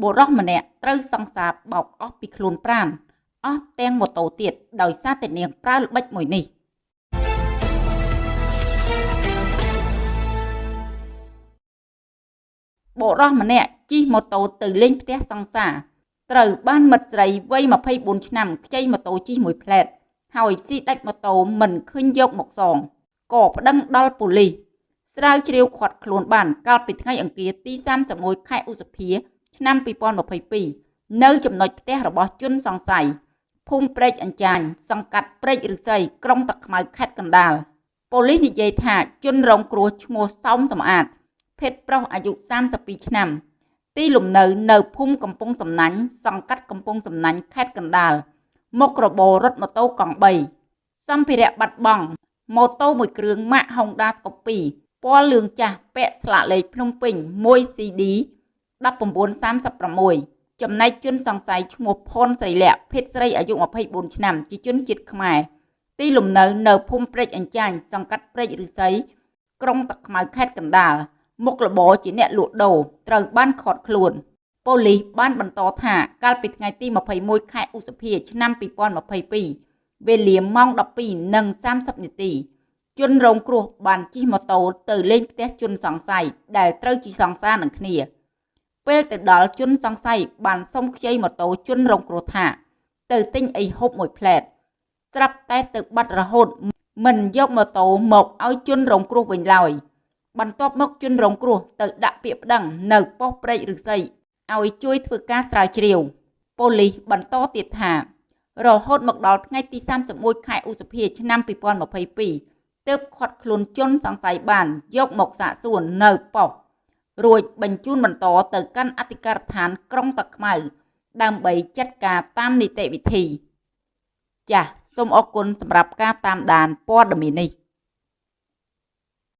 បុរសម្នាក់ត្រូវសង្សារបោកអស់ពីខ្លួនប្រាណអស់ទាំងម៉ូតូទៀតដោយសារតែនាងប្រើល្បិចមួយនេះបុរសម្នាក់ជិះម៉ូតូទៅលេងផ្ទះសង្សារត្រូវបានមិត្តស្រីវ័យ24ឆ្នាំខ្ចីម៉ូតូជិះមួយផ្លែតហើយស៊ីដាច់ម៉ូតូមិនឃើញយកមកសងក៏ប្តឹងដល់ប៉ូលីសស្រាវជ្រាវខាត់ខ្លួនបានកាលពីថ្ងៃអង្គារទី31ខែឧសភា ឆ្នាំ2022នៅចំណុចផ្ទះរបស់ជនសង្ស័យភូមិព្រែកអញ្ចាញសង្កាត់ព្រែកឫស្សីក្រុងតាខ្មៅខេត្តកណ្ដាលប៉ូលីសនិយាយថាជនរងគ្រោះឈ្មោះសោមសំអាត ភេទប្រុសអាយុ32ឆ្នាំ ទីលំនៅនៅភូមិកំពង់សំណាញ់សង្កាត់កំពង់សំណាញ់ខេត្តកណ្ដាលមុខរបររត់ម៉ូតូកង់3សម្ភារៈបាត់បង់ម៉ូតូមួយគ្រឿងម៉ាក Honda Scoopy ពណ៌លឿងចាស់ពាក់ស្លាកលេខភ្នំពេញ 1CD 1936ចំណែកជនសង្ស័យឈ្មោះផុនស្រីលក្ខភេទស្រីអាយុ24ឆ្នាំជាជនជាតិខ្មែរទីលំនៅនៅភូមិព្រែកអញ្ចាញសង្កាត់ព្រែកឫស្សីក្រុងតាខ្មៅខេត្តកណ្ដាលមុខរបរជាអ្នកលក់ដូរត្រូវបានឃាត់ខ្លួនប៉ូលីសបានបន្តថាកាលពីថ្ងៃទី21ខែឧសភាឆ្នាំ2022វេលាម៉ោង12:30នាទី ជនរងគ្រោះបានជិះម៉ូតូទៅលេងផ្ទះជនសង្ស័យដែលត្រូវជិះសង្សារនឹងគ្នា ពេលទៅដល់ជនសង្ស័យបានសុំខ្ចីម៉ូតូជនរងគ្រោះថា ទៅទិញអីហូបមួយផ្លែតស្រាប់តែទៅបាត់រហូត មិនយកម៉ូតូមកឲ្យជនរងគ្រោះវិញឡើយបន្ទាប់មកជនរងគ្រោះទៅដាក់ពាក្យប្តឹងនៅប៉ុស្តិ៍ព្រែកឫស្សីឲ្យជួយធ្វើការស្រាវជ្រាវប៉ូលីសបន្តទៀតថា រហូតមកដល់ថ្ងៃទី31ខែឧសភាឆ្នាំ2022ទើបខាត់ខ្លួនជនសង្ស័យបានយកមកសាកសួរនៅប៉ុស្តិ៍ រួចបញ្ជូនបន្តទៅកាន់អធិការដ្ឋានក្រុងតាខ្មៅ ដើម្បីចាត់ការតាមនីតិវិធី ចាសសូមអរគុណសម្រាប់ការតាមដានព័ត៌មាននេះ